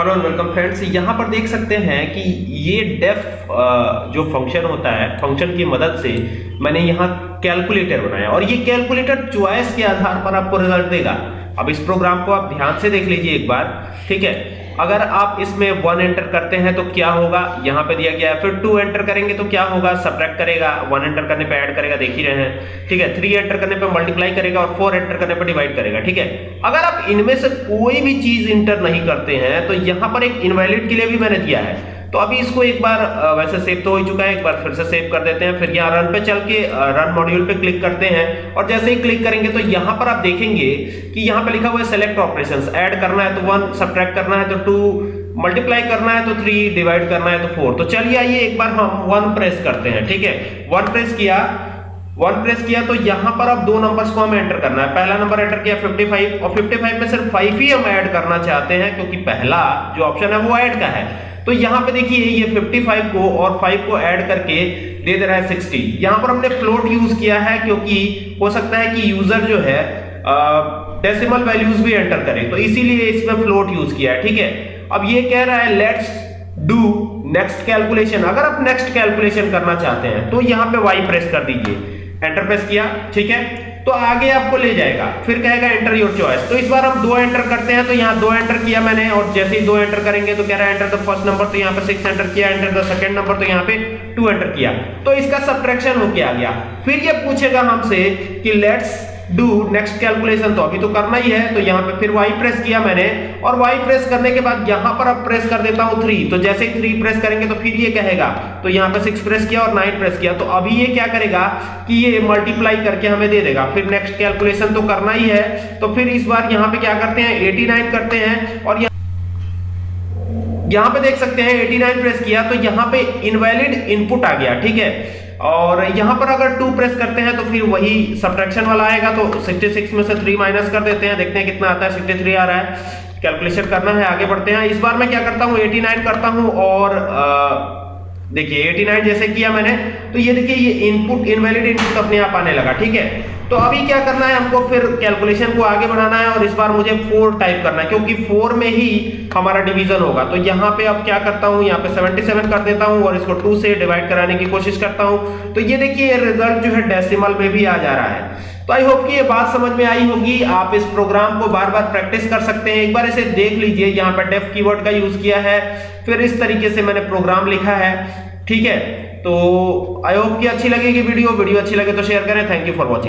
Hello and welcome friends यहाँ पर देख सकते हैं कि ये डेफ जो फ़ंक्शन होता है फ़ंक्शन की मदद से मैंने यहाँ कैलकुलेटर बनाया और ये कैलकुलेटर चॉइस के आधार पर आपको रिज़ल्ट देगा। अब इस प्रोग्राम को आप ध्यान से देख लीजिए एक बार, ठीक है? अगर आप इसमें वन एंटर करते हैं तो क्या होगा? यहाँ पे दिया गया है। फिर टू एंटर करेंगे तो क्या होगा? सब्रैक्ट करेगा। वन एंटर करने पे ऐड करेगा, देख ही रहे हैं। ठीक है? थ्री एंटर करने पे मल्टीप्लाई करेगा और फोर एंटर करने पे डिवाइड करेगा। ठीक है? अगर आप इनमें से कोई भी चीज़ इंटर नहीं करते हैं तो यहाँ पर एक इनवैलिड के लिए भी मैंने दिया है। तो अभी इसको एक बार वैसे सेव तो हो चुका है, एक बार फिर से सेव कर देते हैं, फिर यहाँ रन पे चल के रन मॉड्यूल पे क्लिक करते हैं, और जैसे ही क्लिक करेंगे तो यहाँ पर आप देखेंगे कि यहाँ पे लिखा हुआ है सेलेक्ट ऑपरेशंस ऐड करना है तो वन सब्ट्रैक्ट करना है तो टू मल्टीप्लाई करना है तो थ्री डिवाइड करना है तो फोर तो चलिए आइए एक बार हम वन प्रेस करते हैं, ठीक है? वन प्रेस किया वन प्रेस किया तो यहाँ पर अब दो नंबर्स को हमें एंटर करना है। पहला नंबर एंटर किया 55 और 55 में सिर्फ़ 5 ही हम ऐड करना चाहते हैं, क्योंकि पहला जो ऑप्शन है वो ऐड का है। तो यहाँ पे देखिए, ये 55 को और 5 को ऐड करके दे दे रहा है 60 यहाँ पर हमने फ्लोट यूज़ किया है क्योंकि हो सकता है कि यूज़र जो है डेसिमल वैल्यूज़ भी एंटर करे। तो इसीलिए इसमें फ्लोट यूज़ किया है, ठीक है? अब ये कह रहा है लेट्स डू नेक्स्ट कैलकुलेशन अगर आप नेक्स्ट कैलकुलेशन करना चाहते हैं तो यहाँ पे वाई प्रेस कर दीजिए। एंटर प्रेस किया, ठीक है? तो आगे आपको ले जाएगा। फिर कहेगा एंटर योर चॉइस तो इस बार हम दो एंटर करते हैं तो यहाँ दो एंटर किया मैंने, और जैसे ही दो एंटर करेंगे तो कह रहा है एंटर द फ़र्स्ट नंबर तो यहाँ पे सिक्स एंटर किया एंटर द सेकंड नंबर तो यहाँ पे टू एंटर किया। तो इसका सब्ट्रैक्शन होके आ गया। फिर ये पूछेगा हमसे कि लेट्स डू नेक्स्ट कैलकुलेशन तो अभी तो करना ही है। तो यहाँ पे फिर वाई प्रेस किया मैंने। और वाई प्रेस करने के बाद यहाँ पर अब प्रेस कर देता हूँ थ्री तो जैसे ही थ्री प्रेस करेंगे तो फिर ये कहेगा। तो यहाँ पे सिक्स प्रेस किया और नाइन प्रेस किया। तो अभी ये क्या करेगा कि ये मल्टीप्लाई करके हमें दे देगा। फिर नेक्स्ट कैलकुलेशन तो करना ही है। तो फिर इस बार यहाँ पे क्या करते हैं? एटी करते हैं। और यहाँ पे देख सकते हैं 89 प्रेस किया। तो यहाँ पे इनवैलिड इनपुट आ गया, ठीक है? और यहाँ पर अगर टू प्रेस करते हैं तो फिर वही सब्ट्रैक्शन वाला आएगा तो 66 में से थ्री माइनस कर देते हैं। देखते हैं कितना आता है 63 आ रहा है। कैलकुलेशन करना है, आगे बढ़ते हैं। इस बार मैं क्या करता हूँ 89 करता हूँ और देखिए 89 जैसे किया मैंने तो ये देखिए, ये इनपुट इनवैलिड इनपुट अपने आप आने लगा, ठीक है? तो अभी क्या करना है, हमको फिर कैलकुलेशन को आगे बढ़ाना है और इस बार मुझे फोर टाइप करना है, क्योंकि फोर में ही हमारा डिवीज़न होगा। तो यहाँ पे अब क्या करता हूँ? यहाँ पे 77 कर देता हूँ और इसको टू से डिवाइड कराने की कोशिश करता हूँ। तो ये देखिए रिज़ल्ट जो है डेसिमल में भी आ जा रहा है। तो आई होप कि ये बात समझ में आई होगी। आप इस प्रोग्राम को बार बार प्रैक्टिस कर सकते हैं। एक बार इसे देख लीजिए। यहाँ पर डेफ कीवर्ड का यूज़ किया है। फिर इस तरीके से मैंने प्रोग्राम लिखा है। ठीक है? तो आई होप कि अच्छी लगेगी वीडियो। वीडियो अच्छी लगे तो शेयर करें। Thank you for watching